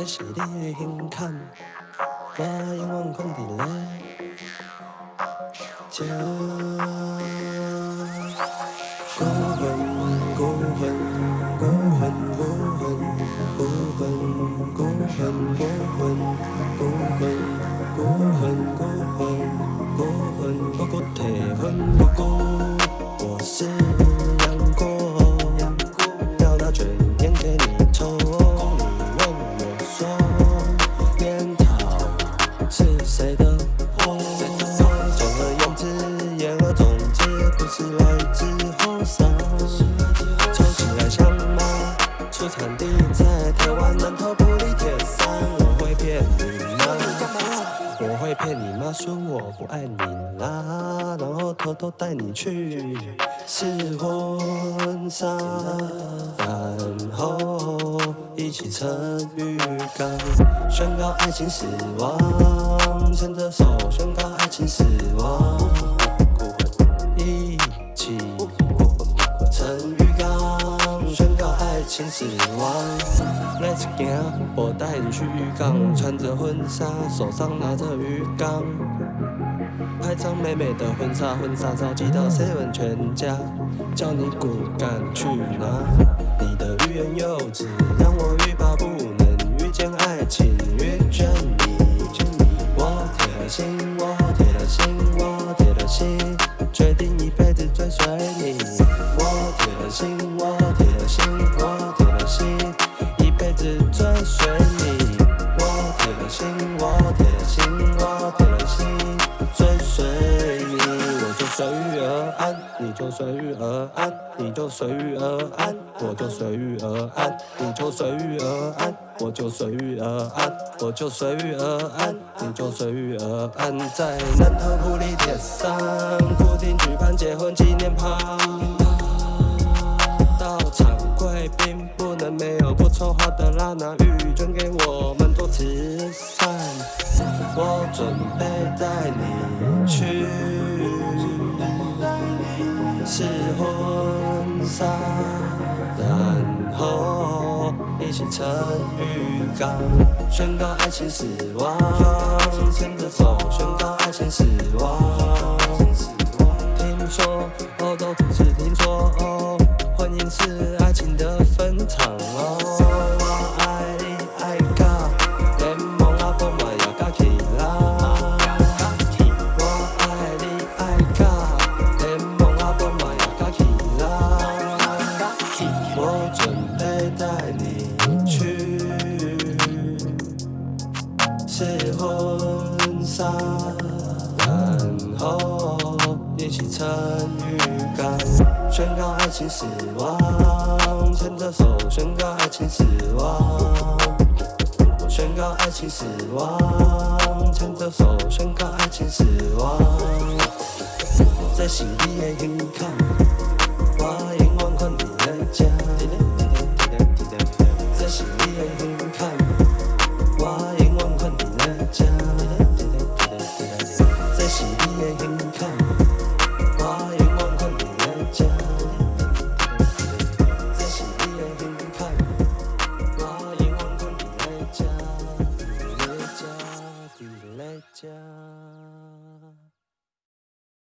这是你的胸坎，我永远放伫咧这。孤魂，孤魂，孤魂，孤魂，孤魂，孤魂，孤魂，孤魂，孤魂，孤魂，孤魂，不顾体魂，不顾我是 谁的祸？总而言之，言而总之，不是来自后山。抽起来香吗？出产地在台湾南投埔里铁山。我会骗你吗？我会骗你吗？说我不爱你啦，然后偷偷带你去试婚纱，然后一起撑浴缸，宣告爱情死亡，牵着手宣告爱情死亡，一起撑浴缸，宣告爱情死亡。Let's 行，我带你去浴缸，穿着婚纱，手上拿着鱼缸，拍张美美的婚纱，婚纱照寄到 seven 全家，叫你骨干去拿。你的欲言又止，让我心，我铁了心，我铁心，追随你。我就随遇而安，你就随遇而安，你就随遇而安，我就随遇而安，你就随遇而安，我就随遇而安，我就随遇而安，你就随遇而安。在南头埔里铁山，固定举办结婚纪念趴。到场贵宾不能没有不抽花的拉拿玉捐给我。我准备带你去试婚纱，然后一起撑浴缸，宣告爱情死亡，牵着手宣告爱情死亡。听说起参与感，宣告爱情死亡，牵着手宣告爱情死亡，宣告爱情死亡，牵着手宣告爱情死亡，在心里的胸坎。